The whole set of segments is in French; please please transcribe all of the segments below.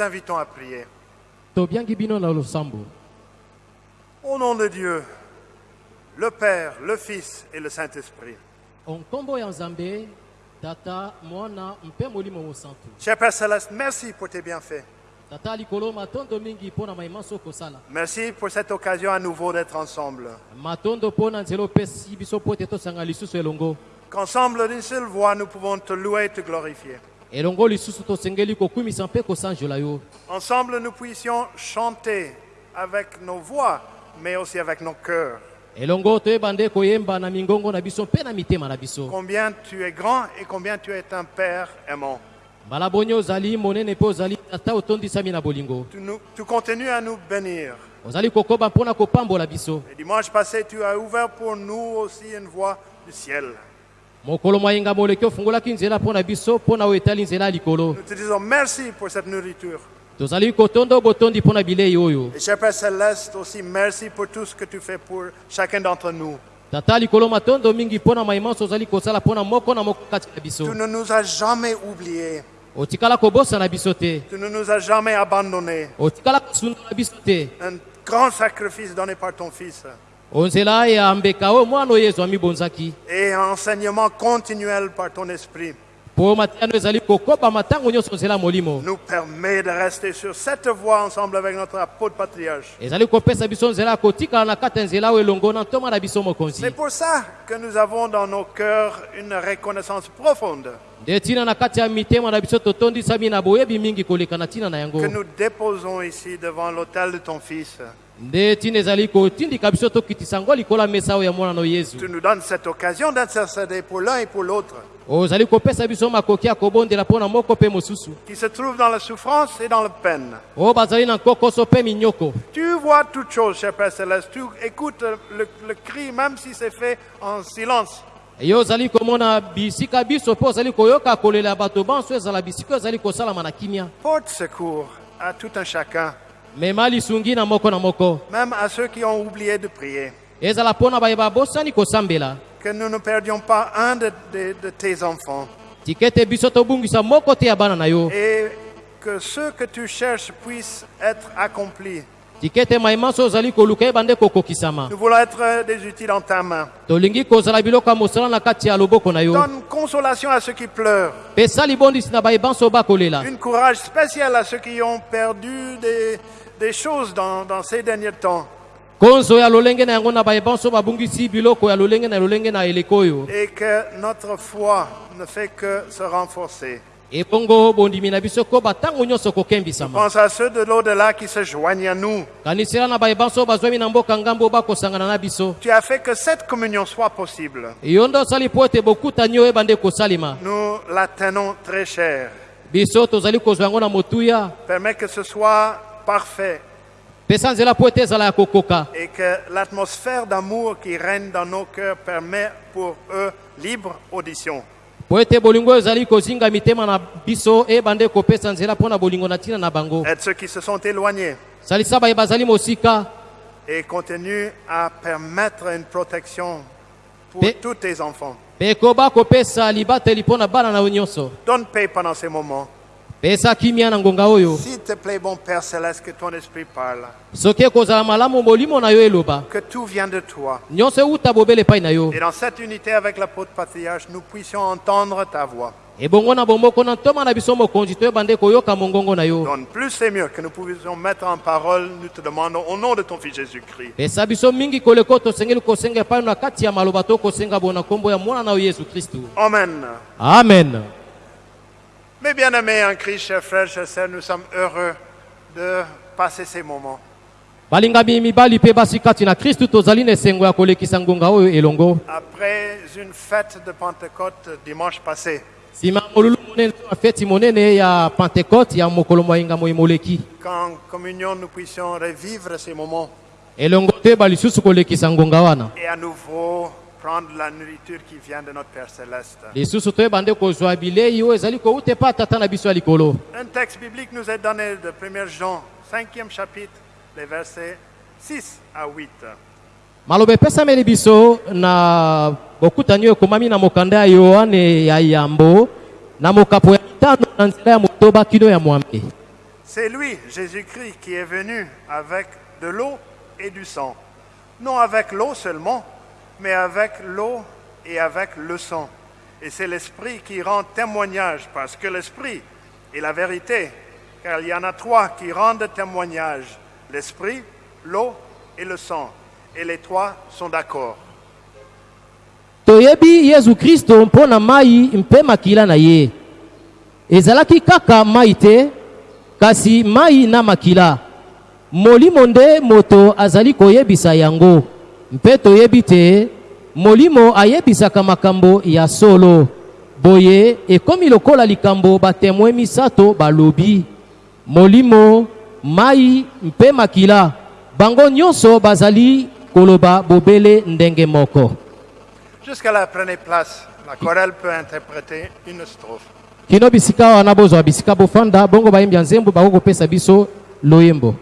vous invitons à prier. Au nom de Dieu, le Père, le Fils et le Saint-Esprit. Cher Père Céleste, merci pour tes bienfaits. Merci pour cette occasion à nouveau d'être ensemble. Qu'ensemble d'une seule voix, nous pouvons te louer et te glorifier. Ensemble, nous puissions chanter avec nos voix, mais aussi avec nos cœurs. Combien tu es grand et combien tu es un Père aimant. Tu, nous- tu continues à nous bénir. Et dimanche passé, tu as ouvert pour nous aussi une voie du ciel. mokolo moyinga moleki ofungolaki nzela mpo na biso mpo na oyo etali nzela ya likolo. Tozali kotonda o kotondi mpo na bilei oyo. Tata likolo matondo mingi mpo na maimanso ozali kosala mpo na moko na moko kati na biso. Otikala kobosana biso te. Otikala kosundola biso te. Un grand sacrifice donné par ton fils. Et enseignement continuel par ton Esprit. Nous permet de rester sur cette voie ensemble avec notre apôtre patriarche. C'est pour ça que nous avons dans nos cœurs une reconnaissance profonde. Que nous déposons ici devant l'autel de ton Fils. Tu nous donnes cette occasion d'intercéder pour l'un et pour l'autre, qui se trouvent dans la souffrance et dans la peine. Tu vois toutes choses, cher Père Céleste. Tu écoutes le, le cri, même si c'est fait en silence. yo ozali komona bisika biso mpe ozali koyoka kolela ya bato banso ezala bisika oyo ezali kosalama na kimia Porte secours à tout un chacun, même à ceux qui ont oublié de prier. Que nous ne perdions pas un de, de- de tes enfants. Et que ceux que tu cherches puissent être accomplis. Nous voulons être des outils dans ta main. Donne consolation à ceux qui pleurent. pesa libondisi na bayebanso bakolela Un courage spécial à ceux qui ont perdu des, des choses dans, dans ces derniers temps. Et que notre foi ne fait que se renforcer. kokembisama Pense à ceux de l'au-delà qui se joignent à nous. Tu as fait que cette communion soit possible. kosalema Nous la tenons très chère. Permets que ce soit parfait et que l'atmosphère d'amour qui règne dans nos cœurs permet pour eux libre audition. Aide ceux qui se sont éloignés et continue à permettre une protection pour tous tes enfants. Donne paix pendant ces moments. Pesa kimia na ngonga oyo S'il te plaît, bon Père Céleste, que ton esprit parle. soki ekozala malamu molimo na yo eloba Que tout vient de toi. nyonso euta bobele epai na yo Et dans cette unité avec l'apôtre patriarche, nous puissions entendre ta voix. ebongo na bomboko na ntoma na biso mokonzi toyeba nde koyoka mongongo na yo Donne plus et mieux que nous puissions mettre en parole. Nous te demandons au nom de ton Fils Jésus-Christ. pesa biso mingi koleka oyo tosengeli kosenga epai na kati ya maloba tokosenga bona nkombo ya mwana na yo yesu kristu Amen. amen Mes bien-aimés en Christ, chers frères, chers sœurs, nous sommes heureux de passer ces moments. balingami mibali mpe basi kati na kristu tozali na esengo ya kolekisa ngonga oyo elongo. Après une fête de Pentecôte dimanche passé, nsima ya molulu monene to ya feti monene ya pentekote ya mokolo moyenga moi moleki. Qu'en communion nous puissions revivre ces moments. Elongo toyeba lisusu kolekisa ngonga wana. Et à nouveau prendre la nourriture qui vient de notre Père Céleste. Un texte biblique nous est donné de 1 Jean, 5e chapitre, les versets 6 à 8. maloba epesameli biso na bokutani oyo ekomami na mokanda ya yohane ya yambo na mokapo ya mitano na nzela ya motoba kino ya mwambe C'est lui, Jésus-Christ, qui est venu avec de l'eau et du sang. Non avec l'eau seulement, mais avec l'eau et avec le sang. Et c'est l'Esprit qui rend témoignage, parce que l'Esprit est la vérité, car il y en a trois qui rendent témoignage, l'Esprit, l'eau et le sang. Et les trois sont d'accord. toyebi yesu kristo mpo na mai mpe makila na ye ezalaki kaka mai te kasi mai na makila molimo nde moto azali koyebisa yango mpe toyebi te molimo ayebisaka makambo ya solo boye ekomi lokola likambo batemoin misato balobi molimo mai mpe makila bango nyonso bazali koloba bobele ndenge moko Jusqu'à la prenez place. La chorale peut interpréter une strophe. kino bisika wana bozwa bisika bofanda bongo bayembi ya nzembo bakokopesa biso loyembo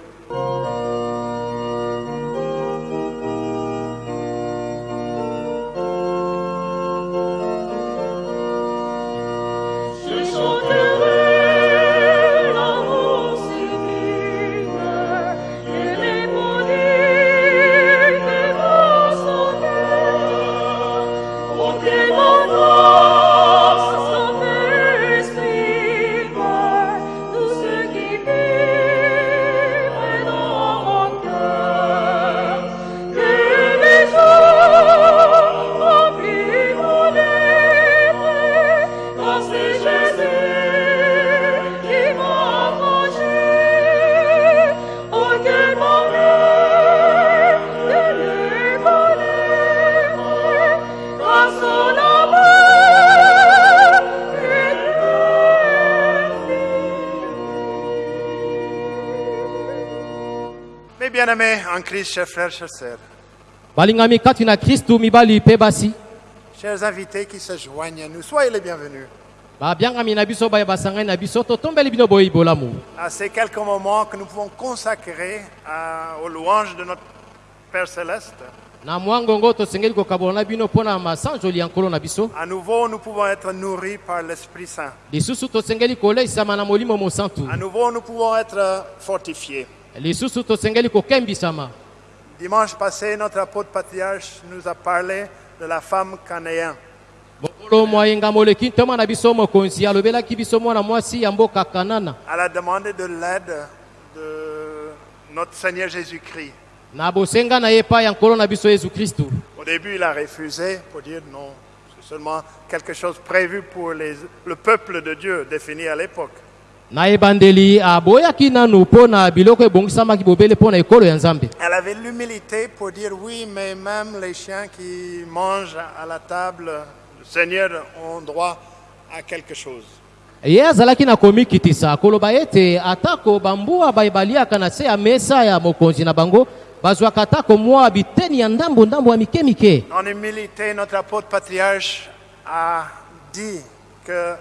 chers frères, chers sœurs, balingami mibali basi. Chers invités qui se joignent à nous, soyez les bienvenus. À ces quelques moments que nous pouvons consacrer à- aux louanges de notre Père Céleste, à nouveau nous pouvons être nourris par l'Esprit Saint. À nouveau nous pouvons être fortifiés. Dimanche passé, notre apôtre patriarche nous a parlé de la femme canéenne. Elle a demandé de l'aide de notre Seigneur Jésus-Christ. Au début, il a refusé pour dire non, c'est seulement quelque chose prévu pour les- le peuple de Dieu défini à l'époque. Nzambe Elle avait l'humilité pour dire oui, mais même les chiens qui mangent à la table du Seigneur ont droit à quelque chose. ye azalaki na komikitisa koloba ete atako bambuwa baye baliaka na se ya mesa ya mokonzi na bango bazwaka atako mwa biteni ya ndambo-ndambo ya mike-mike En humilité, notre apôtre patriarche a dit que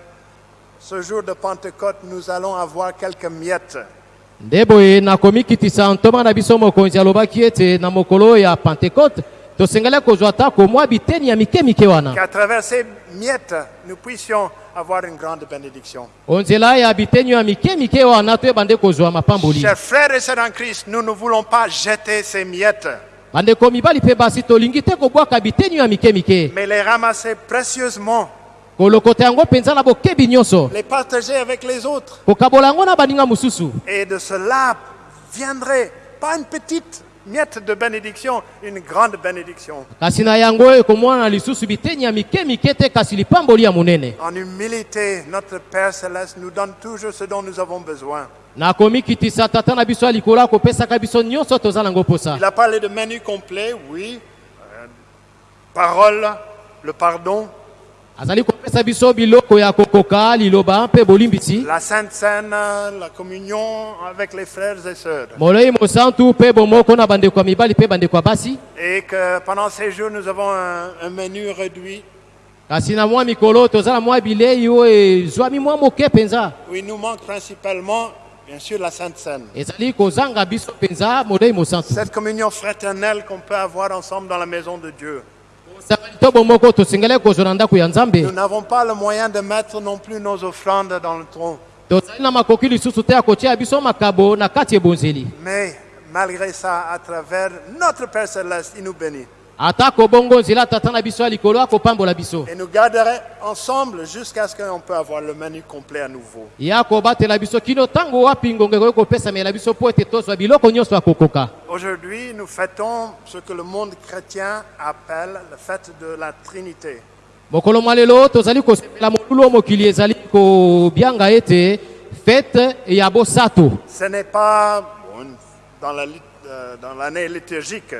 ce jour de Pentecôte, nous allons avoir quelques miettes. nde boye na komikitisa ntoma na biso mokonzi alobaki ete na mokolo ya pentekote tosengeli kozwa atako mwa biteni ya mike-mike wana. Qu'à travers ces miettes, nous puissions avoir une grande bénédiction. onzela ya biteni ya mike-mike wana toyeba nde kozwa mapamboli. Chers frères et sœurs en Christ, nous ne voulons pas jeter ces miettes, bandeko mibali mpe basi tolingi te kobwaka biteni ya mike-mike mais les ramasser précieusement, les partager avec les autres. Et de cela viendrait pas une petite miette de bénédiction, une grande bénédiction. En humilité, notre Père céleste nous donne toujours ce dont nous avons besoin. Il a parlé de menu complet, oui. Euh, parole, le pardon, la Sainte Seine, la communion avec les frères et sœurs. Et que pendant ces jours, nous avons un, un menu réduit il nous manque principalement, bien sûr, la Sainte Seine. Cette communion fraternelle qu'on peut avoir ensemble dans la maison de Dieu. Nous n'avons pas le moyen de mettre non plus nos offrandes dans le tronc. Mais malgré ça, à travers notre Père Céleste, il nous bénit. Atako bongo nzela tata na biso ya likolo akopambola biso Et nous garderait ensemble jusqu'à ce qu'on peut avoir le menu complet à nouveau. ya kobatela biso kino ntango wapi ngonga ekoki kopesamela biso mpo ete tozwa biloko nyonso ya kokoka Aujourd'hui, nous fêtons ce que le monde chrétien appelle le fête de la Trinité. mokolo mwa lelo tozali kosepela molulu oyo mokili ezali kobianga ete fete ya bosato Ce n'est pas bon, dans la lit- euh, dans l'année liturgique,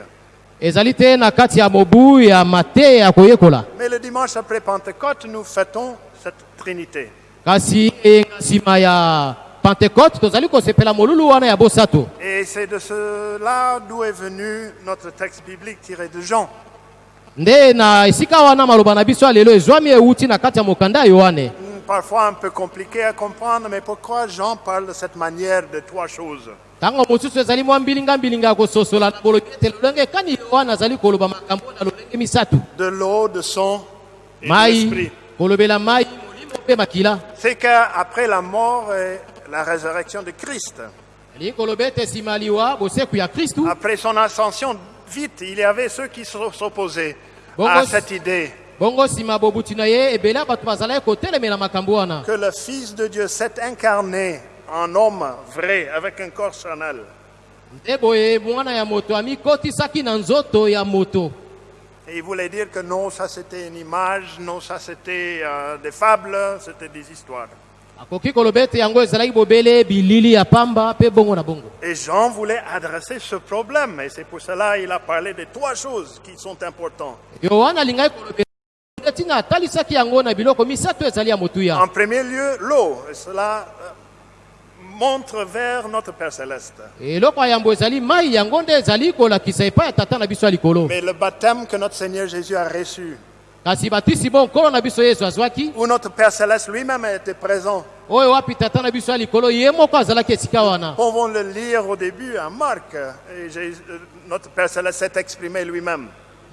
ezali te na kati ya mobu ya mateya ya koyekola mais le dimanche après Pentecôte, nous fêtons cette Trinité. kasi eyenga nsima ya pentecote tozali kosepela molulu wana ya bosato Et c'est de cela d'où est venu notre texte biblique tiré de Jean. nde na esika wana maloba na biso ya lelo ezwami euti na kati ya mokanda ya yohane Hmm, Parfois un peu compliqué à comprendre, mais pourquoi Jean parle de cette manière de trois choses? Ntango mosusu ezali mwa mbilinga-mbilinga ya kososola na bolobi ete lolenge kani yohane azali koloba makambo na lolenge misato. De l'eau, de son et de mai l'esprit. kolobela mai molimo mpe makila. C'est qu'après la mort et la résurrection de Christ, elingi koloba ete nsima ya liwa boseku ya kristu après son ascension, vite, il y avait ceux qui s'o- s'opposaient à cette idée. bongo nsima bobuti na ye ebele ya bato bazalaki kotelemela makambo wana. Que le Fils de Dieu s'est incarné en homme vrai, avec un corps charnel. moto Et il voulait dire que non, ça c'était une image, non, ça c'était euh, des fables, c'était des histoires. Et Jean voulait adresser ce problème, et c'est pour cela qu'il a parlé de trois choses qui sont importantes. En premier lieu, l'eau, cela euh, montre vers notre Père céleste. Mais le baptême que notre Seigneur Jésus a reçu, où notre Père céleste lui-même était présent, oyo wapi tata na biso ya likolo ye moko azalaki esika wana pouvons le lire au début à Marc, et euh, notre Père céleste s'est exprimé lui-même.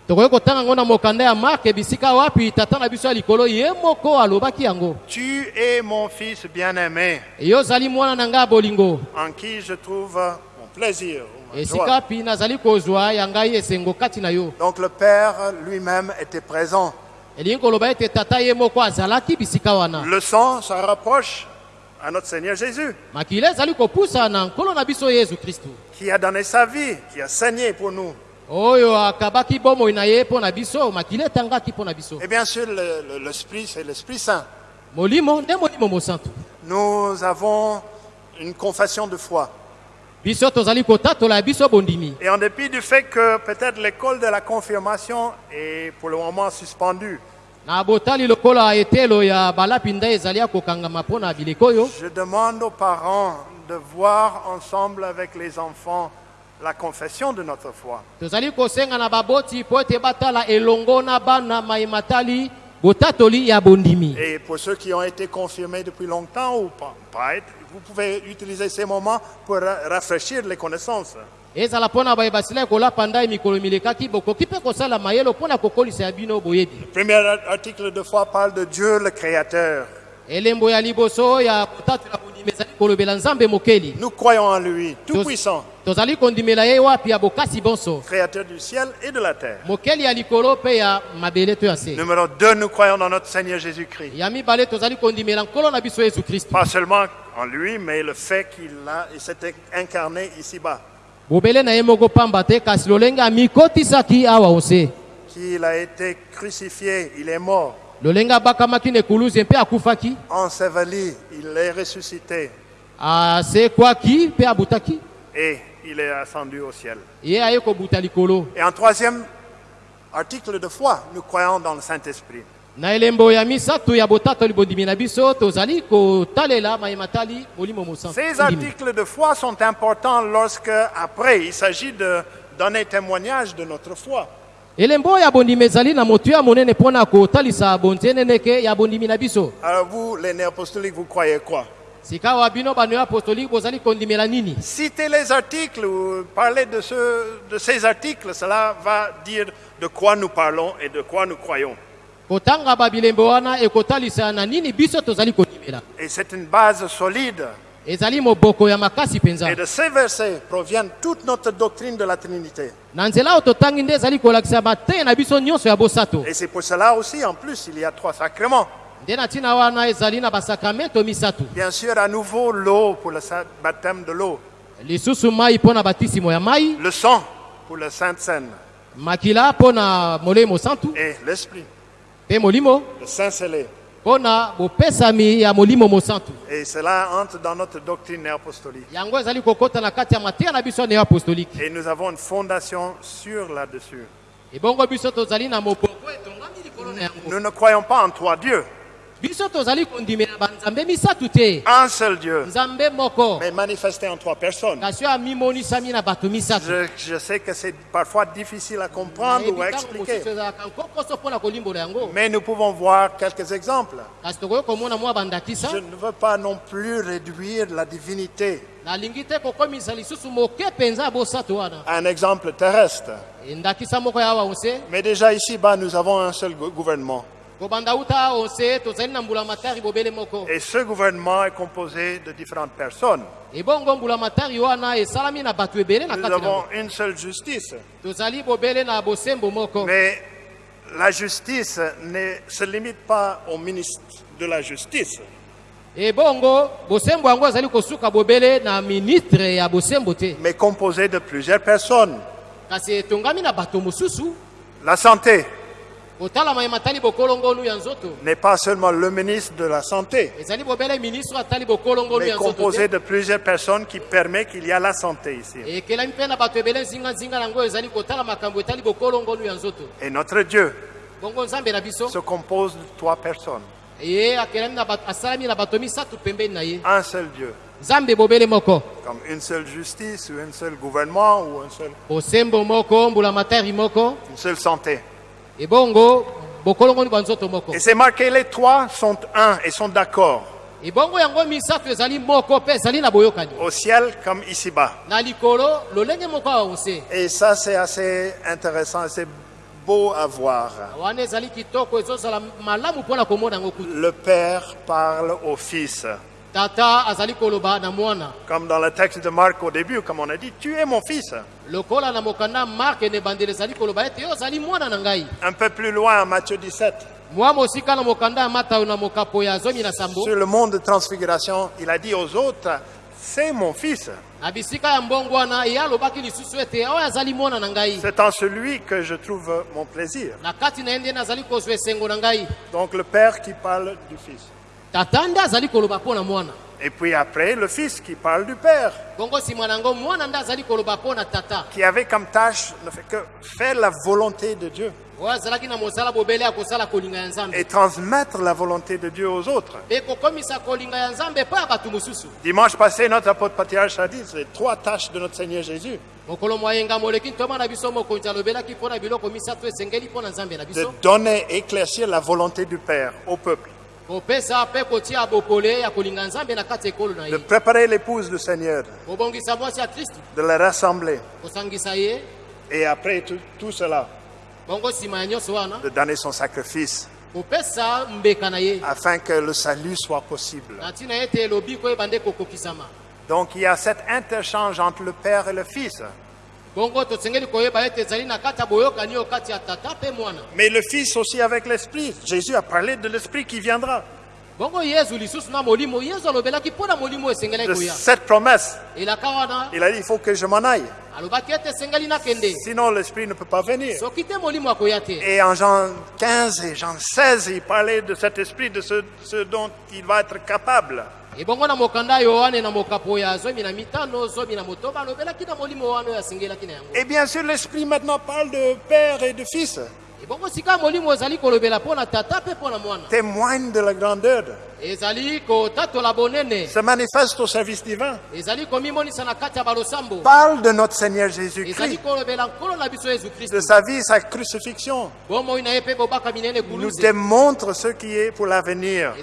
Tokoki kotanga yango na mokanda ya marke bisika wapi? Tata na biso ya likolo ye moko alobaki yango. Tu es mon fils bien-aimé, yo ozali mwana na ngai ya bolingo. En qui je trouve mon plaisir, ou ma esika joie. wapi nazali kozwa ya ngai esengo kati na yo. Donc le Père lui-même était présent. elingi koloba ete tata ye moko azalaki bisika wana. Le sang, ça rapproche à notre Seigneur Jésus, qui a donné sa vie, qui a saigné pour nous. Et bien sûr, le- le- l'Esprit, c'est l'Esprit Saint. Nous avons une confession de foi. Et en dépit du fait que peut-être l'école de la confirmation est pour le moment suspendue, je demande aux parents de voir ensemble avec les enfants la confession de notre foi. tozali kosenga na baboti mpo ete batala elongo na bana mayematali botatoli ya bondimi Et pour ceux qui ont été confirmés depuis longtemps ou pas, pas être, vous pouvez utiliser ces moments pour ra- rafraîchir les connaissances. ezala mpo na baye basilaki kolapa ndai mikolo milekaki bokoki mpe kosala mayele mpo na kokolisa ya bino boyebi Le premier ar- article de foi parle de Dieu le Créateur. Nous croyons en lui, bokasi bonso. Créateur du ciel et de la terre. Numéro 2, nous croyons dans notre Seigneur Jésus-Christ. Pas seulement en lui, mais le fait qu'il a- il s'était incarné ici-bas, qu'il a été crucifié, il est mort, lolenge abakamaki na ekuluzu mpe akufaki enseveli, il est ressuscité asekwaki mpe abutaki? Et il est ascendu au ciel. ye aye kobuta likolo Et en troisième article de foi, nous croyons dans le Saint-Esprit. na elembo ya misato ya botatoli bondimi na biso tozali kotalela mayematali molimo mosantu Ces articles de foi sont importants lorsque, après, il s'agit de donner témoignage de notre foi. Elembo ya bondimi ezali na motu ya monene mpo na kotalisa bonzeneneke ya bondimi na biso Alors vous, les néapostoliques, vous croyez quoi? Sika wa bino bano ya apostolike bozali kondimela nini? Citez les articles ou parlez de, ce- de ces articles, cela va dire de quoi nous parlons et de quoi nous croyons. kotanga babilembe wana ekotalisa na nini biso tozali kondimela Et c'est une base solide. Ezali moboko ya makasi mpenza Et de ces versets proviennent toute notre doctrine de la Trinité. na nzela oyo totangi nde ezali kolakisa mateya na biso nyonso ya bosato Et c'est pour cela aussi, en plus, il y a trois sacrements. nde na ntina wana ezali na basakramento misato Bien sûr, à nouveau, l'eau pour le baptême de l'eau. lisusu mai mpo na batisimo ya mai Le sang pour le Sainte Seine. makila mpo na molemo santu Et l'esprit, mpe molimo le Saint scellé. Et cela entre dans notre doctrine apostolique. yango ezali kokɔta na kati ya mateya na biso ya neo apostolike Et nous avons une fondation sûre là-dessus. Nous ne croyons pas en trois dieux, un seul Dieu, mais manifesté en trois personnes. Je, je sais que c'est parfois difficile à comprendre ou à expliquer, mais nous pouvons voir quelques exemples. Je ne veux pas non plus réduire la divinité. Un exemple terrestre. Mais déjà ici-bas, nous avons un seul gou- gouvernement. Et ce gouvernement est composé de différentes personnes. Nous avons une seule justice. Mais la justice ne se limite pas au ministre de la justice. mais composé de plusieurs personnes. La santé n'est pas seulement le ministre de la Santé, mais composé de plusieurs personnes qui permet qu'il y a la santé ici. Et notre Dieu se compose de trois personnes. Un seul Dieu, comme une seule justice ou un seul gouvernement ou un seul- une seule santé. Et c'est marqué, les trois sont un et sont d'accord, au ciel comme ici-bas. Et ça, c'est assez intéressant, assez beau à voir. Le Père parle au Fils. Tata azali koloba na mwana Comme dans le texte de Marc au début, comme on a dit, tu es mon fils. lokola na mokanda marke na ebandeli ezali koloba ete yo ozali mwana na ngai Un peu plus loin, en Matthieu 17, mwa mosika na mokanda ya matayo na mokapo ya zomi na sambo sur le mont de transfiguration, il a dit aux autres, c'est mon fils. C'est en celui que je trouve mon plaisir. Donc le Père qui parle du Fils. Et puis après, le Fils qui parle du Père, qui avait comme tâche ne fait que faire la volonté de Dieu. Et transmettre la volonté de Dieu aux autres. Dimanche passé, notre apôtre patriarche a dit, c'est les trois tâches de notre Seigneur Jésus. de donner, éclaircir la volonté du Père au peuple, de préparer l'épouse du Seigneur, de la rassembler, et après tout, tout cela, de donner son sacrifice, afin que le salut soit possible. Donc il y a cet interchange entre le Père et le Fils. Mais le Fils aussi avec l'Esprit. Jésus a parlé de l'Esprit qui viendra. De cette promesse, il a dit, il faut que je m'en aille. Sinon l'Esprit ne peut pas venir. Et en Jean 15 et Jean 16, il parlait de cet esprit, de ce, ce dont il va être capable. Ebongo na mokanda ya yohane na mokapo ya zomi na mitano zomi na motoba alobelaki na molimo wana oyo asengelaki na yango. Et bien sûr, l'esprit maintenant parle de Père et de Fils, ebongo sika molimo ezali kolobela mpo na tata mpe mpo na mwana. Témoigne de la grandeur, se manifeste au service divin, parle de notre Seigneur Jésus-Christ, de sa vie, sa crucifixion, nous démontre ce qui est pour l'avenir.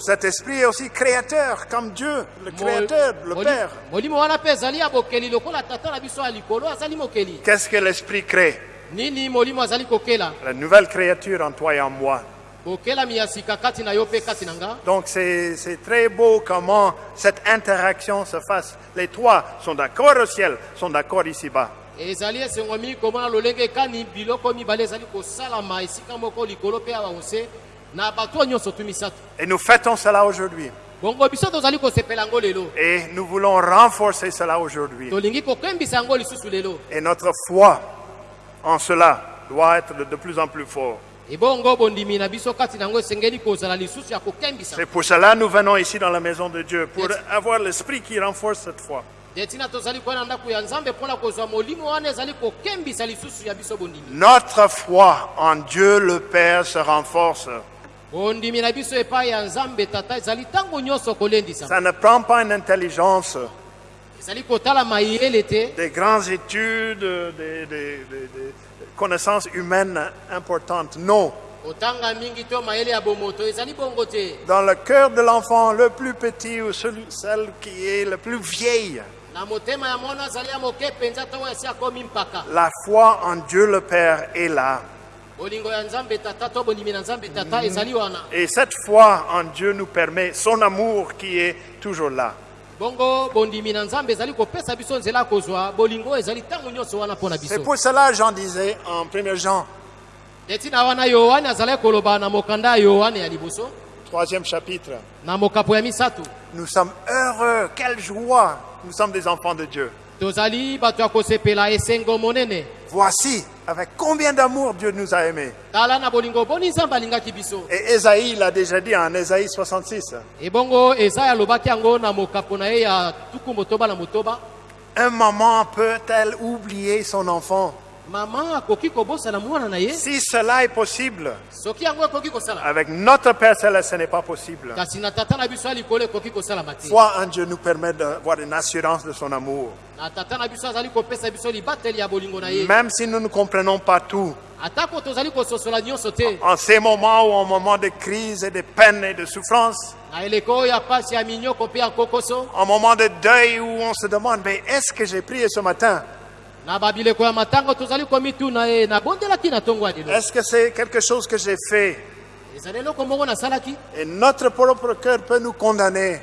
Cet esprit est aussi créateur, comme Dieu, le créateur, le Père. Qu'est-ce que l'esprit crée? La nouvelle créature en toi et en moi. Donc c'est très beau comment cette interaction se fasse. Les trois sont d'accord au ciel, sont d'accord ici-bas. Et nous fêtons cela aujourd'hui. Et nous voulons renforcer cela aujourd'hui. Et notre foi en cela doit être de, plus en plus fort. C'est pour cela que nous venons ici dans la maison de Dieu, pour avoir l'esprit qui renforce cette foi. Notre foi en Dieu le Père se renforce. Ça ne prend pas une intelligence, des grandes études, des, des- des- des connaissances humaines importantes. Non. Dans le cœur de l'enfant le plus petit ou celui, celle qui est le plus vieille, la foi en Dieu le Père est là. Et cette foi en Dieu nous permet son amour qui est toujours là. Bongo bondimi na nzambe ezali kopesa biso nzela kozwa. Bolingo ezali ntango nyonso wana mpo na C'est biso pour cela, Jean disait en 1 Jean, ntina wana yohane azalaki koloba na mokanda ya yohane ya liboso. Troisième chapitre, na mokapo ya misato. Nous sommes heureux, quelle joie, nous sommes des enfants de Dieu. tozali bato ya kosepela esengo monene. Voici avec combien d'amour Dieu nous a aimés. Et Ésaïe l'a déjà dit en Ésaïe 66. ebongo esaya alobaki yango na mokapo na ye ya tuku motoba na motoba Un maman peut-elle oublier son enfant? Si cela est possible, avec notre Père Céleste, ce n'est pas possible. Foi en Dieu nous permet d'avoir une assurance de son amour. Même si nous ne comprenons pas tout, en ces moments ou en moments de crise et de peine et de souffrance, en moment de deuil où on se demande, mais est-ce que j'ai prié ce matin? Est-ce que c'est quelque chose que j'ai fait? Et notre propre cœur peut nous condamner.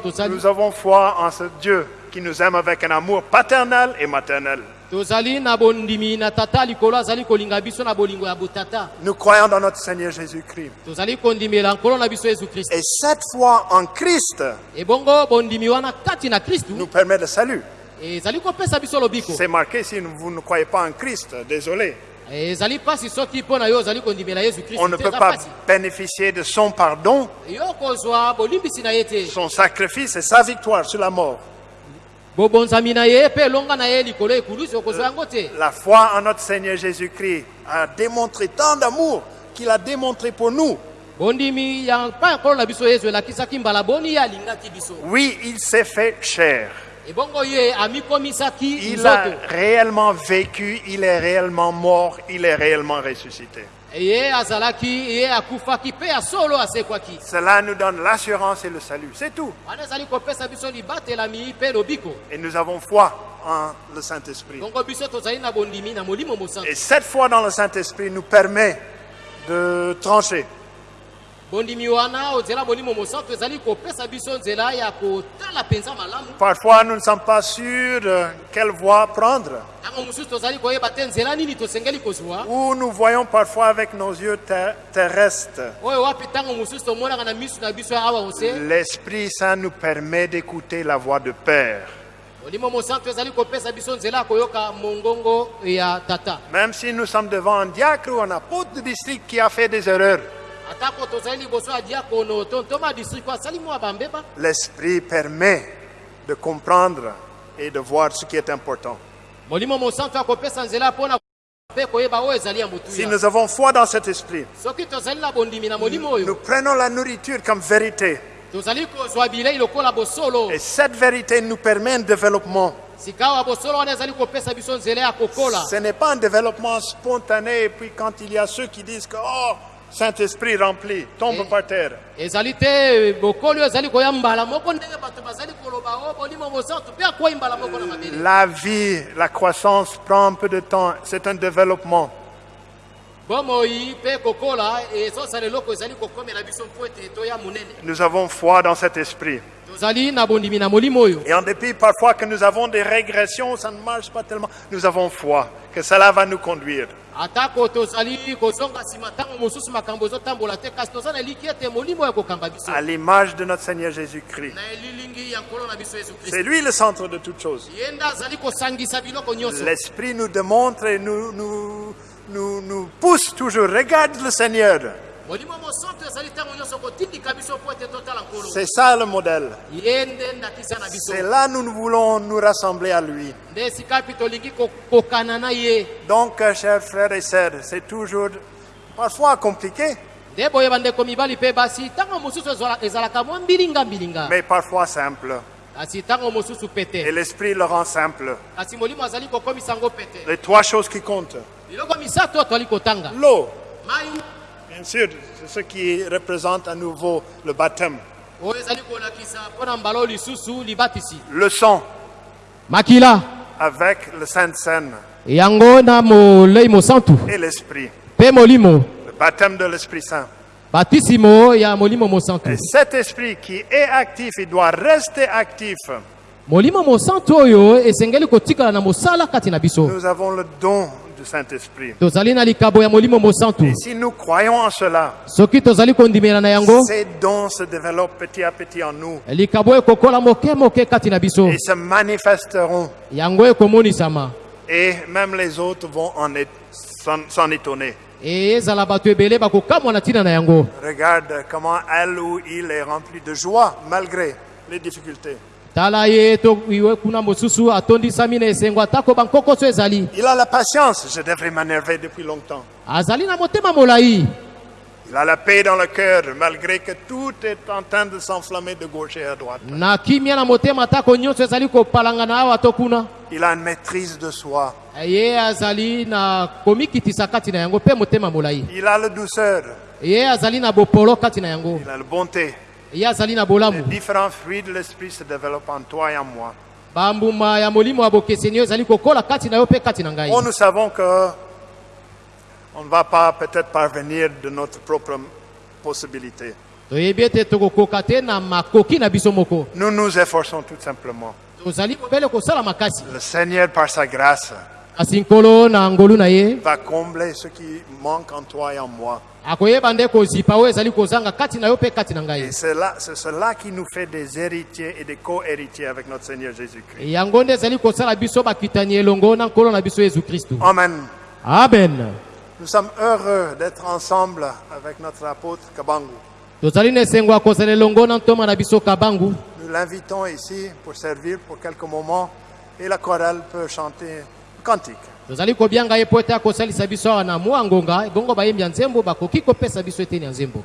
tosali Nous avons foi en ce Dieu qui nous aime avec un amour paternel et maternel. Tozali na bondimi na tata likolo azali kolinga biso na bolingo ya botata Nous croyons dans notre Seigneur Jésus-Christ. tozali kondimela nkolo na biso yesu kristu Et cette foi en Christ ebongo bondimi wana kati na kristu nous permet le salut. ezali kopesa biso lobiko C'est marqué si vous ne croyez pas en Christ, désolé. ezali mpasi soki mpo na yo ozali kondimela yesu On ne peut pas bénéficier de son pardon, yo kozwa bolimbisi na ye te son sacrifice et sa victoire sur la mort. La foi en notre Seigneur Jésus-Christ a démontré tant d'amour qu'il a démontré pour nous. Oui, il s'est fait amikomisaki Il a réellement vécu, il est réellement mort, il est réellement ressuscité. Cela nous donne l'assurance et le salut. C'est tout. Et nous avons foi en le Saint-Esprit. Et cette foi dans le Saint-Esprit nous permet de trancher. Parfois, nous ne sommes pas sûrs de quelle voie prendre. Ou nous voyons parfois avec nos yeux ter- terrestres. L'Esprit Saint nous permet d'écouter la voix de Père. Même si nous sommes devant un diacre ou un apôtre de district qui a fait des erreurs, l'Esprit permet de comprendre et de voir ce qui est important. Si nous avons foi dans cet esprit, nous prenons la nourriture comme vérité. Et cette vérité nous permet un développement. Ce n'est pas un développement spontané et puis quand il y a ceux qui disent que oh, Saint-Esprit rempli, tombe Eh. par terre. ezali te bokoli oyo ezali koya mbala moko ndenge bato bazali koloba o bolimo mosantu mpe akwei mbala moko na mabele La vie, la croissance prend un peu de temps. C'est un développement. Nous avons foi dans cet esprit. Et en dépit parfois que nous avons des régressions, ça ne marche pas tellement, nous avons foi que cela va nous conduire. À l'image de notre Seigneur Jésus-Christ. C'est lui le centre de toutes choses. L'Esprit nous démontre et nous, nous, nous, nous pousse toujours. Regarde le Seigneur. C'est ça le modèle. C'est là nous voulons nous rassembler à lui. Donc, euh, chers frères et sœurs, c'est toujours parfois compliqué, mais parfois simple. Et l'Esprit le rend simple. Les trois choses qui comptent. L'eau, bien sûr, c'est ce qui représente à nouveau le baptême. Le sang, makila. Avec le Sainte-Seine et l'Esprit. Le baptême de l'Esprit Saint. Et cet esprit qui est actif, il doit rester actif. Nous avons le don Saint-Esprit. Et si nous croyons en cela, ces dons se développent petit à petit en nous et se manifesteront. Et même les autres vont s'en étonner. e Regarde comment elle ou il est rempli de joie malgré les difficultés. Tala ye to iwe kuna mosusu atondisami na esengo atako bankokoso ezali Il a la patience. Je devrais m'énerver depuis longtemps. azali na motema molai Il a la paix dans le cœur malgré que tout est en train de s'enflammer de gauche et à droite. Il a une maîtrise de soi. Il a la douceur. Il a la bonté. Les différents fruits de l'esprit se développent en toi et en moi. Oh, nous savons que on ne va pas peut-être parvenir de notre propre possibilité. Nous nous efforçons tout simplement. Le Seigneur, par sa grâce, va combler ce qui manque en toi et en moi. Et c'est là- cela qui nous fait des héritiers et des co-héritiers avec notre Seigneur Jésus-Christ. Amen. amen Nous sommes heureux d'être ensemble avec notre apôtre Kabangu. Nous l'invitons ici pour servir pour quelques moments et la chorale peut chanter cantique. tozali kobianga ye mpo ete akosalisa biso awa na mwa ngonga bongo bayembi ya nzembo bakoki kopesa biso eteni ya nzembo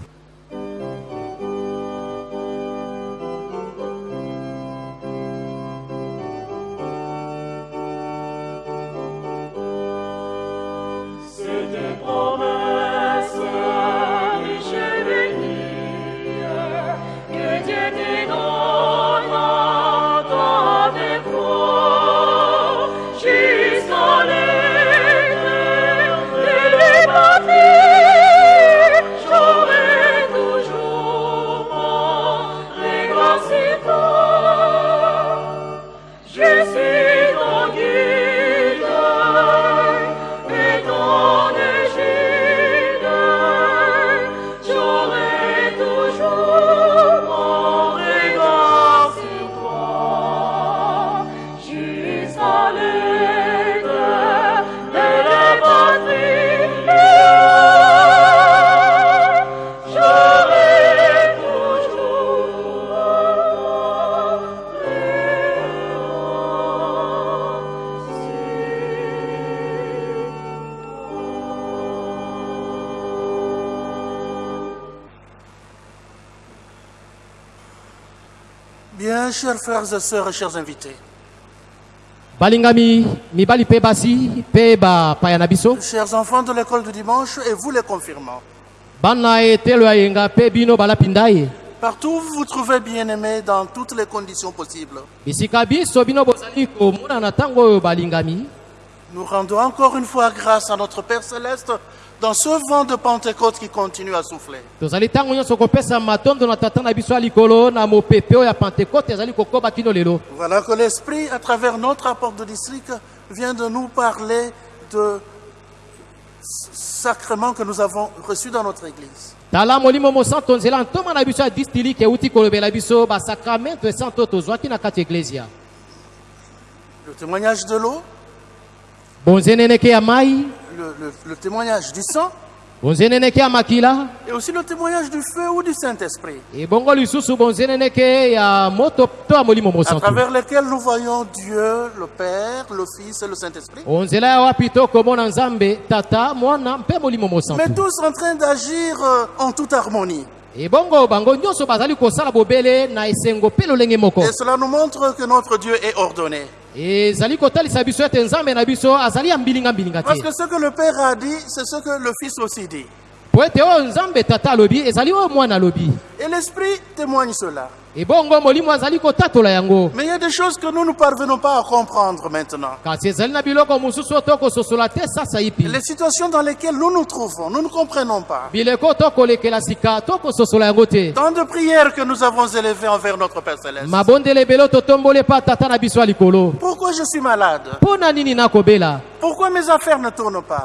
frères et sœurs et chers invités, balingami mibali mpe basi mpe bapaya na biso. Chers enfants de l'école du dimanche et vous les confirmants, bana etelo ya yenga mpe bino balapinda ye Partout vous vous trouvez bien-aimés dans toutes les conditions possibles. bisika biso bino bozali komona na ntango oyo balingami. Nous rendons encore une fois grâce à notre Père Céleste dans ce vent de Pentecôte qui continue à souffler. Voilà que l'Esprit, à travers notre rapport de district, vient de nous parler de sacrements que nous avons reçus dans notre Église. tala molimo mosanto nzela ntoma na biso ya distilike euti kolobela biso basakramento esanto tozwaki na kati ya eklezia Le témoignage de l'eau, bonzeneneke ya mai le, le- le témoignage du sang, et aussi le témoignage du feu ou du Saint-Esprit, à travers lesquels nous voyons Dieu, le Père, le Fils et le Saint-Esprit, mais tous en train d'agir euh, en toute harmonie. Et cela nous montre que notre Dieu est ordonné. Parce que ce que le Père a dit, c'est ce que le Fils aussi dit. Et l'Esprit témoigne cela. Mais il y a des choses que nous ne parvenons pas à comprendre maintenant. Les situations dans lesquelles nous nous trouvons, nous ne comprenons pas. Tant de prières que nous avons élevées envers notre Père Céleste. Pourquoi je suis malade? Pourquoi mes affaires ne tournent pas?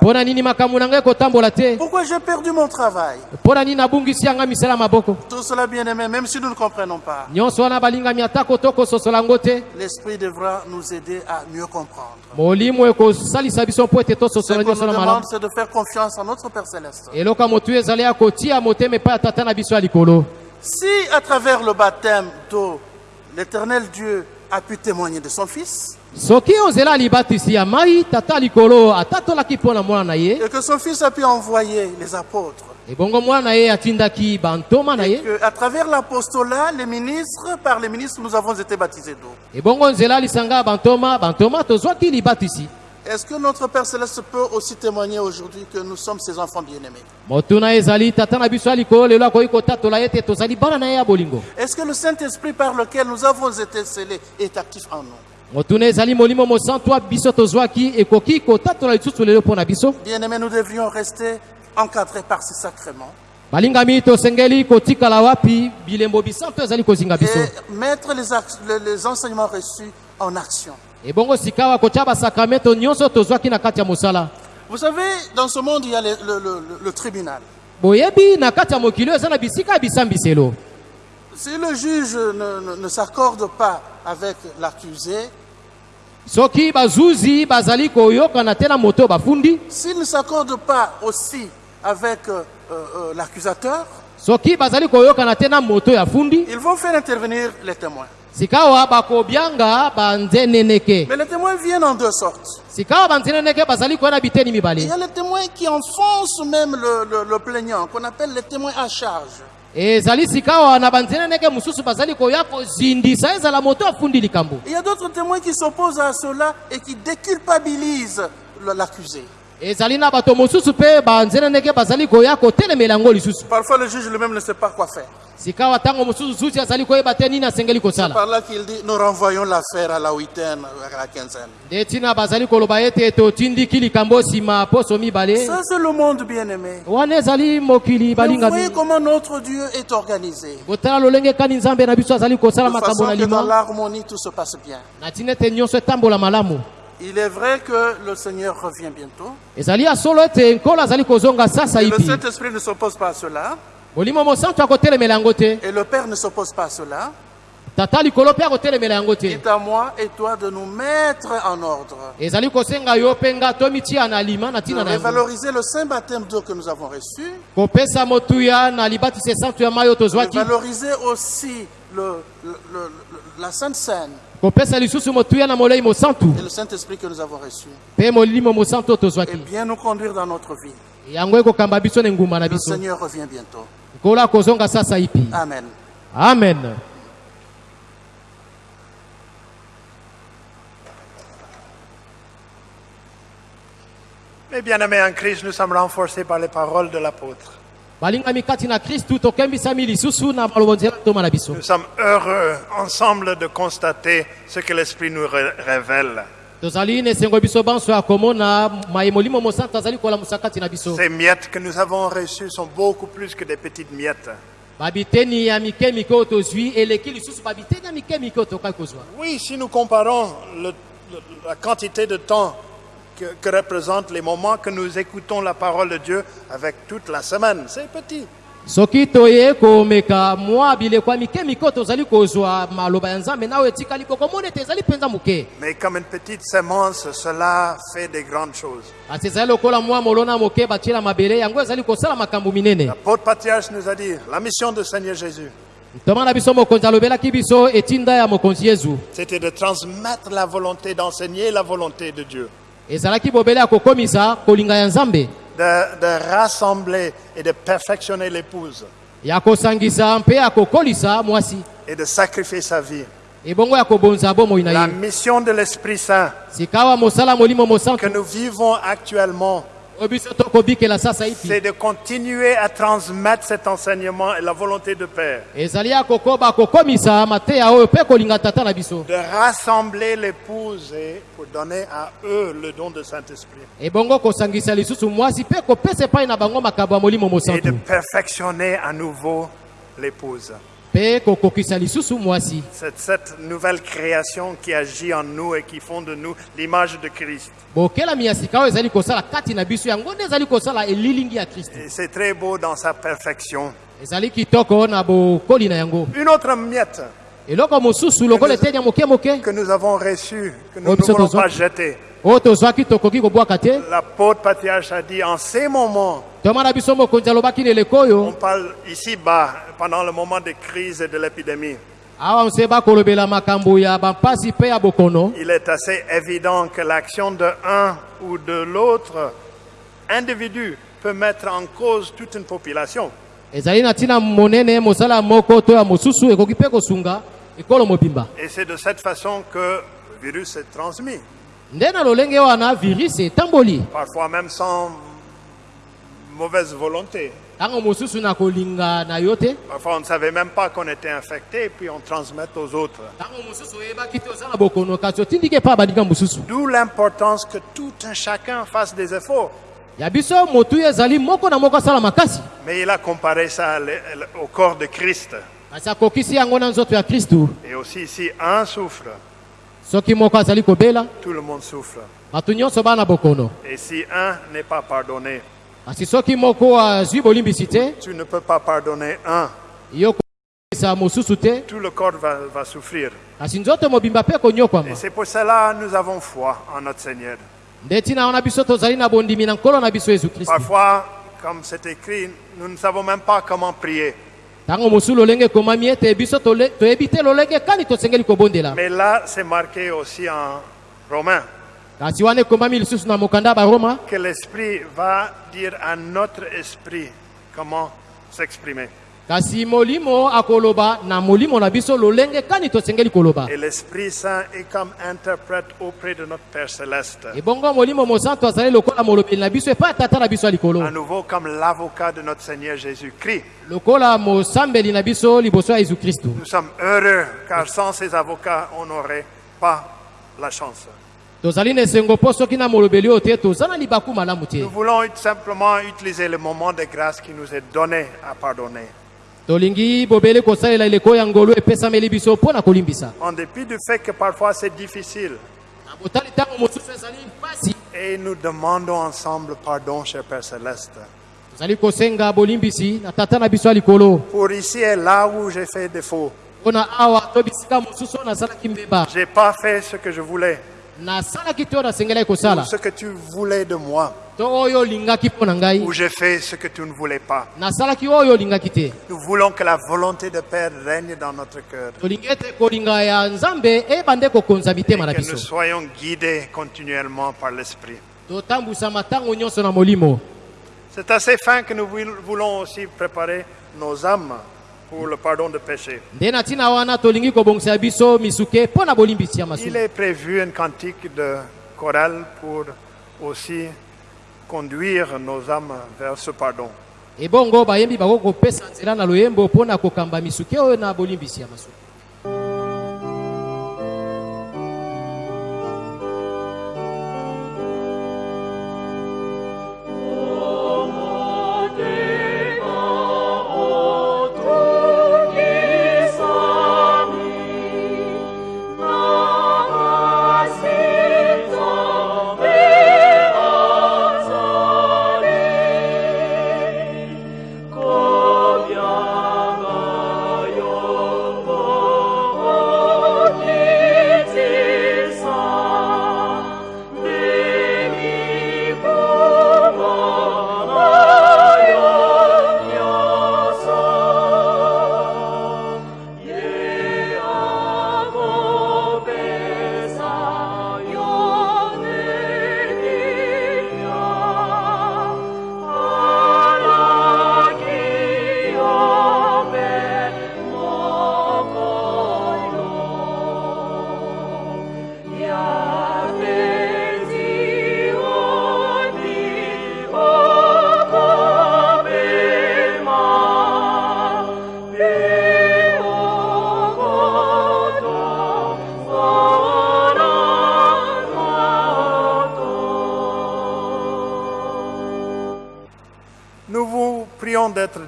Pourquoi j'ai perdu mon travail? Tout cela, bien aimé, même si nous ne comprenons pas, l'Esprit devra nous aider à mieux comprendre. Ce qu'on nous demande, c'est de faire confiance en notre Père Céleste. Si, à travers le baptême d'eau, l'éternel Dieu a pu témoigner de son Fils, soki ozela ya libatisi ya mai tata ya likolo atatolaki mpo na mwana na ye. Et que son Fils a pu envoyer les apôtres, ebongo mwana na ye atindaki bantoma na ye. que à travers l'apostolat, les ministres, par les ministres, nous avons été baptisés d'eau. ebongo nzela ya lisanga ya bantoma bantoma tozwaki libatisi. Est-ce que notre Père Céleste peut aussi témoigner aujourd'hui que nous sommes ses enfants bien-aimés? Motuna ezali tata na biso ya likolo lelo akoki kotatola ete tozali bana na ye ya bolingo. Est-ce que le Saint-Esprit par lequel nous avons été scellés est actif en nous? Motuna ezali molimo mosantu ya biso tozwaki ekoki kotatola lisusu lelo mpo na biso Bien-aimés, nous devrions rester encadrés par ces sacrements. Balingami tosengeli kotikala wapi bilembo bisantu ezali kozinga biso et mettre les, les- les enseignements reçus en action. ebongo sikawa kotia basakramento nyonso tozwaki na kati ya mosala Vous savez, dans ce monde, il y a le, le- le- le tribunal. boyebi na kati ya mokili oyo eza na bisika ya bisambiselo Si le juge ne, ne- ne s'accorde pas avec l'accusé, soki bazuzi bazali koyokana te na moto oyo bafundi s'il ne s'accorde pas aussi avec euh, euh, l'accusateur, soki bazali koyokana te na moto oyo afundi ils vont faire intervenir les témoins. sikawa bakobyanga banzeneneke Mais les témoins viennent en deux sortes. sikawa banzeneneke bazali koya na biteni Il mibale y a les témoins qui enfoncent même le, le- le plaignant, qu'on appelle les témoins à charge. Ezali sikawa na banzeneneke mosusu bazali koya kozindisa ezala moto afundi likambo Il y a d'autres témoins qui s'opposent à cela et qui déculpabilisent l'accusé. Parfois, le juge lui-même ne sait pas quoi faire. kosala Par là qu'il dit, nous renvoyons l'affaire à la huitaine, à la quinzaine. Ça, c'est le monde mokili Mais Vous voyez comment notre Dieu est organisé. De façon que dans l'harmonie, tout se passe bien. Il est vrai que le Seigneur revient bientôt. ezali ya solo ete nkolo azali kozonga sasa Et le Saint-Esprit ne s'oppose pas à cela. molimo mosantu akotelemela yango te Et le Père ne s'oppose pas à cela. tata likolo mpe akotelemela yango Il te est à moi et toi de nous mettre en ordre. ezali kosenga yo mpe nga tomitia na lima na De ntina na yango revaloriser le saint baptême d'eau que nous avons reçu. kopesa motuya na libatisi esantu ya mai oyo De tozwaki valoriser aussi le- le- le- le- la Sainte Seine et le Saint-Esprit que nous avons reçu. Et bien nous conduire dans notre vie. Le Seigneur revient bientôt. Amen. amen Mes bien-aimés en Christ, nous sommes renforcés par les paroles de l'apôtre. Nous sommes heureux ensemble de constater ce que l'Esprit nous ré- révèle. Ces miettes que nous avons reçues sont beaucoup plus que des petites miettes. Oui, si nous comparons le- le- la quantité de temps que, que représentent les moments que nous écoutons la parole de Dieu avec toute la semaine, c'est petit. soki toye komeka mwa bileko ya mike mike oyo tozali kozwa maloba ya nzambe na oyo etikali bokomona ete ezali mpenza moke. Mais comme une petite semence, cela fait des grandes choses. kasi ezali lokola mwa molona moke batie na mabele yango ezali kosala makambo minene. L'apôtre Patriarche nous a dit, la mission du Seigneur Jésus, ntoma na biso mokonzi alobelaki biso etinda ya mokonzi yezu. C'était de transmettre la volonté, d'enseigner la volonté de Dieu, ezalaki kokomisa kolinga ya nzambe. De, de rassembler et de perfectionner l'épouse. Ya kosangisa mpe ya kokolisa mwasi. Et de sacrifier sa vie. La mission de l'Esprit Saint. Que nous vivons actuellement, c'est de continuer à transmettre cet enseignement et la volonté de Père, biso. De rassembler l'épouse et pour donner à eux le don de Saint-Esprit. Et de perfectionner à nouveau l'épouse. C'est cette nouvelle création qui agit en nous et qui font de nous l'image de Christ. c'est très beau dans sa perfection. Une autre miette moke moke que nous avons reçue, que nous ne bisous. pas jeter. Te. L'apôtre patriarche a dit, en ces moments, on parle ici-bas, pendant le moment de crise et de l'épidémie, il est assez évident que l'action de un ou de l'autre individu peut mettre en cause toute une population. Et c'est de cette façon que le virus est transmis, etamboli parfois même sans mauvaise volonté. Parfois on ne savait même pas qu'on était infecté, puis on transmet aux autres. D'où l'importance que tout un chacun fasse des efforts. Mais il a comparé ça au corps de Christ. Et aussi, si un souffre, soki moko azali kobela tout le monde souffre. Et si un n'est pas pardonné, tu ne peux pas pardonner un. Tout le corps va, va souffrir. Et c'est pour cela que nous avons foi en notre Seigneur. Parfois, comme c'est écrit, nous ne savons même pas comment prier. Mais là, c'est marqué aussi en baroma que l'Esprit va dire à notre esprit comment s'exprimer. Kasi molimo akoloba na molimo na biso lolenge kani tosengeli koloba Et l'Esprit Saint est comme interprète auprès de notre Père Céleste. ebongo molimo mosantu azali lokola molobeli na biso epai ya tata na biso ya À likolo nouveau comme l'avocat de notre Seigneur Jésus-Christ. lokola mosambeli na biso liboso ya yesu kristu Nous sommes heureux car sans ces avocats, on n'aurait pas la chance. tozali na esengo mpo soki na molobeli oyo te toza na libaku malamu te Nous voulons simplement utiliser le moment de grâce qui nous est donné à pardonner. Tolingi bobele kosalela eleko ya ngolu epesameli biso mpo na kolimbisa En dépit du fait que parfois c'est difficile. na botali ntango mosusu ezali mpasi Et nous demandons ensemble pardon, cher Père Céleste. tozali kosenga bolimbisi na tata na biso ya likolo Pour ici et là où j'ai fait défaut. mpo na awa to bisika mosusu oyo nasalaki mbeba J'ai pas fait ce que je voulais. nasalaki te oyo nasengelaki Ou kosala ce que tu voulais de moi. Ngai Ou j'ai fait ce que tu ne voulais pas. te Nous voulons que la volonté de Père règne dans notre cœur. na Que nous soyons guidés continuellement par l'Esprit. C'est à ces fins que nous voul- voulons aussi préparer nos âmes pour le pardon de péché. Il est prévu un cantique de chorale pour aussi conduire nos âmes vers ce pardon.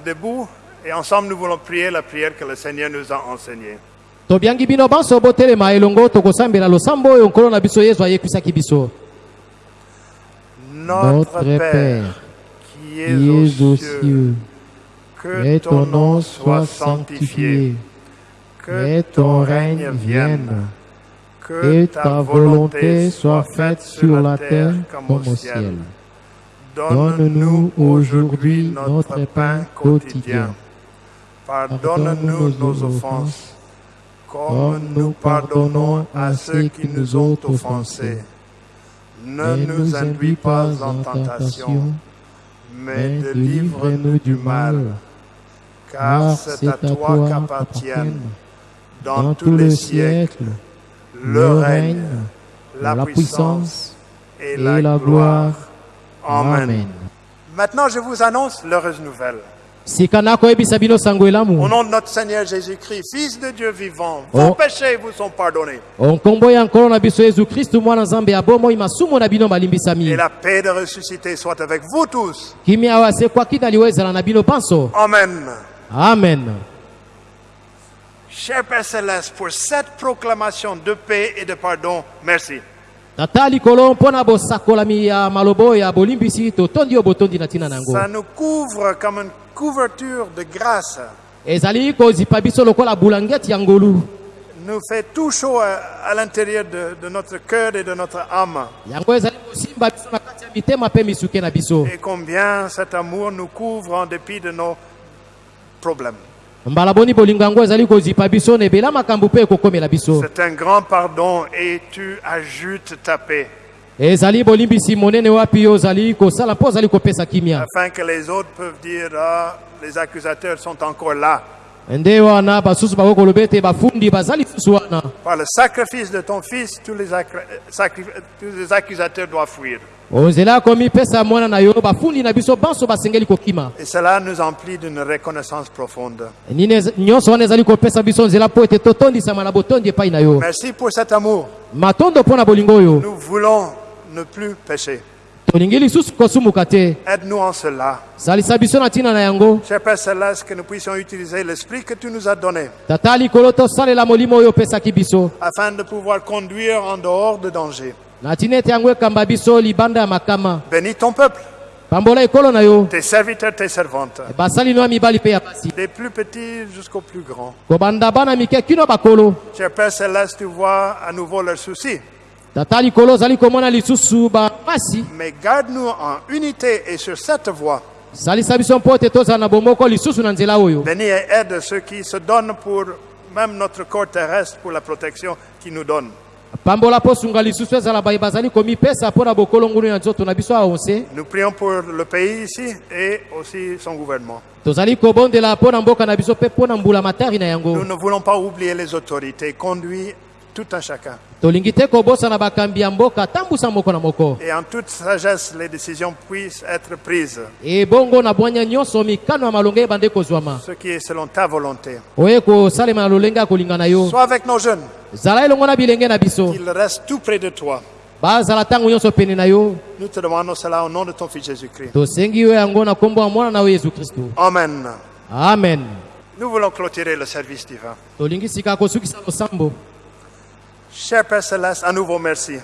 Debout et ensemble nous voulons prier la prière que le Seigneur nous a enseignée. tobiangi bino banso botelema elongo tokosambela losambo oyo nkolo na biso yesu ayekwisaki biso Notre Père, qui es aux cieux, que ton nom soit sanctifié, que ton règne vienne, que ta volonté soit faite sur la terre comme au ciel. Donne-nous aujourd'hui notre pain quotidien. Pardonne-nous nos offenses, comme nous pardonnons à ceux qui nous ont offensés. Ne nous induis pas en tentation, mais délivre-nous du mal. Car c'est à toi qu'appartiennent, dans tous les siècles, le règne, la puissance et la gloire. Amen. Maintenant, je vous annonce l'heureuse nouvelle. Au nom de notre Seigneur Jésus-Christ, Fils de Dieu vivant, vos Oh. péchés vous sont pardonnés. Et la paix de ressuscité soit avec vous tous. Amen. amen Cher Père Céleste, pour cette proclamation de paix et de pardon, merci. Tata likolo mpo na bosakolami ya maloba oyo ya bolimbisi totondi oyo botondi na ntina na yango Ça nous couvre comme une couverture de grâce. ezali kozipa biso lokola bulangeti ya ngolu Nous fait tout chaud à, à l'intérieur de, de notre cœur et de notre âme. Et combien cet amour nous couvre en dépit de nos problèmes. C'est un grand pardon et tu ajoutes ta paix. Ezali bolimbisi monene wapi yo ozali kosala mpo ozali kopesa kimia. Afin que les autres peuvent dire ah, les accusateurs sont encore là. Par le sacrifice de ton fils, tous les, accra- sacri- tous les accusateurs doivent fuir. Et cela nous emplit d'une reconnaissance profonde. Merci pour cet amour. Nous voulons ne plus pécher. Tolingi lisusu kosumuka te. Aide-nous en cela. salisa biso na ntina na yango. Cher Père Céleste, que nous puissions utiliser l'esprit que tu nous as donné tata likolo tosalela molimo oyo opesaki biso. afin de pouvoir conduire en dehors de danger. na ntina ete yango ekamba biso libanda ya makama. Bénis ton peuple, pambola ekolo na yo. Tes serviteurs, tes servantes, basali no ya mibali mpe ya basi. Des plus petits jusqu'aux plus grands. kobanda bana mike kino bakolo. Cher Père Céleste, tu vois à nouveau leurs soucis, mais garde-nous en unité et sur cette voie. Bénis et aide ceux qui se donnent pour même notre corps terrestre, pour la protection qu'ils nous aonse Nous prions pour le pays ici et aussi son gouvernement. Nous ne voulons pas oublier les autorités. Conduis tout un chacun. Et en toute sagesse, les décisions puissent être prises, kozwama ce qui est selon ta volonté. Sois avec nos jeunes, qu'ils restent tout près de toi. bazala ntango nyonso pene na yo Nous te demandons cela au nom de ton Fils Jésus-Christ. tosengi yo yango na nkombo ya mwana na yo yesu kristu Amen. amen Nous voulons clôturer le service divin. tolingi sika kosukisa losambo Cher Père Céleste, à nouveau merci.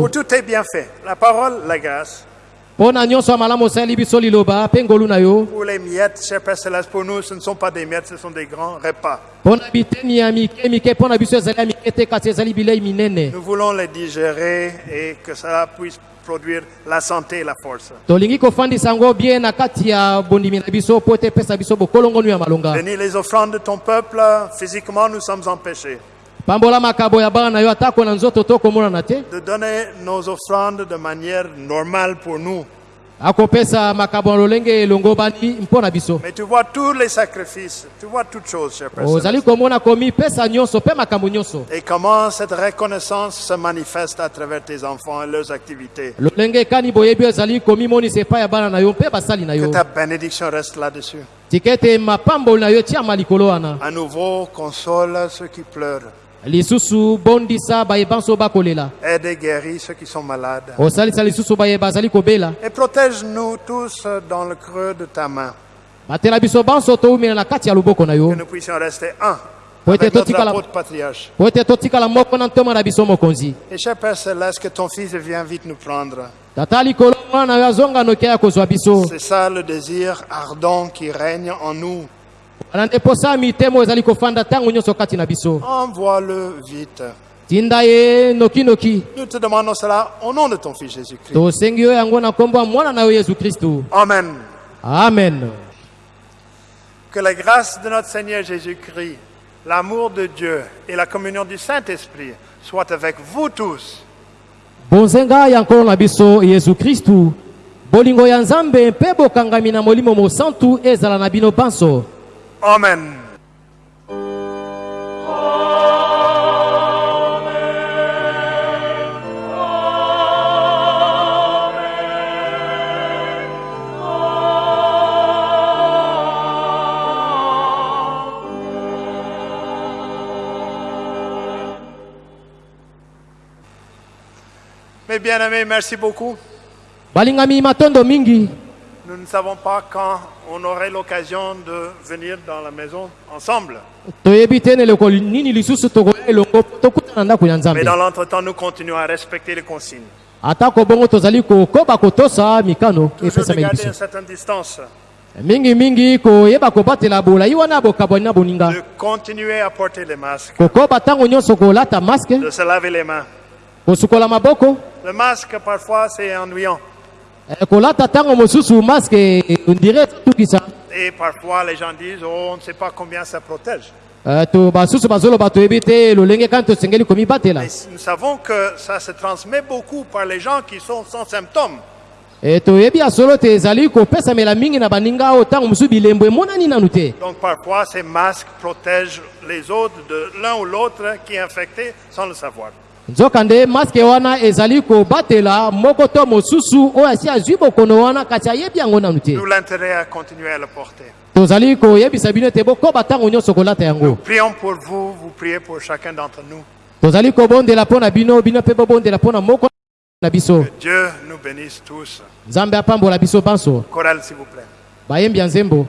Pour tous tes bienfaits, la parole, la grâce, pour les miettes, cher Père Céleste, pour nous, ce ne sont pas des miettes, ce sont des grands repas. Nous voulons les digérer et que cela puisse produire la santé et la force. Bénis les offrandes de ton peuple. Physiquement, nous sommes empêchés de donner nos offrandes de manière normale pour nous. Mais tu vois tous les sacrifices, tu vois toutes choses, cher Père. ozali Céleste. komona komipesa nyonso mpe makambo nyonso Et comment cette reconnaissance se manifeste à travers tes enfants et leurs activités. Que ta bénédiction reste là-dessus. À nouveau, console ceux qui pleurent. Lisusu bondisa bayeba nso bakolela Aide et guéris ceux qui sont malades. osalisa lisusu bayeba bazali kobela Et protège-nous tous dans le creux de ta main. batela biso banso toumela na kati ya loboko na yo Que nous puissions rester un. Po ete totikala- po ete totikala moko na ntoma na biso mokonzi Et cher Père Céleste, que ton Fils vienne vite nous prendre. tata likolo mwana na yo azonga noki ya kozwa biso C'est ça le désir ardent qui règne en nous. Wana nde posa ya mitemo ezali kofanda ntango nyonso kati na biso Envoie-le vite. tinda ye nokinoki Nous te demandons cela au nom de ton Fils Jésus-Christ. tosengi yo yango na nkombo ya mwana na yo yesu kristu Amen. amen Que la grâce de notre Seigneur Jésus-Christ, l'amour de Dieu et la communion du Saint-Esprit soient avec vous tous. bonzenga ya nkolo na biso yesu kristu bolingo ya nzambe mpe bokangami na molimo mosantu ezala na bino banso Amen. Mes bien-aimés, merci beaucoup. balingami matondo mingi Nous ne savons pas quand on aurait l'occasion de venir dans la maison ensemble. Mais dans l'entretemps, nous continuons à respecter les consignes. atako bongo tozali kokoba kotosa mikano epesameli garder biso une certaine distance, mingimingi koyeba kobatela bolai wana bokabwani na boninga. Kokoba ntango nyonso kolata maske. Kosukola maboko. Le masque, parfois, c'est ennuyant. Et parfois, les gens disent, oh, on ne sait pas combien ça protège. Eh, Mais nous savons que ça se transmet beaucoup par les gens qui sont sans symptômes. Eh, Donc parfois, ces masques protègent les autres de l'un ou l'autre qui est infecté sans le savoir. Nzokande maske wana ezali kobatela moko to mosusu oyo asi azwi bokono wana kasi ayebi yango nanu te Nous l'intérêt à continuer à le porter. tozali koyebisa bino ete bokoba ntango nyonso kolata yango Prions pour vous, vous priez pour chacun d'entre nous. tozali kobondela mpo na bino bino mpe bobondela mpo na moko na biso Dieu nous bénisse tous. nzambe apambola biso banso Chorale, s'il vous plaît. bayembi ya nzembo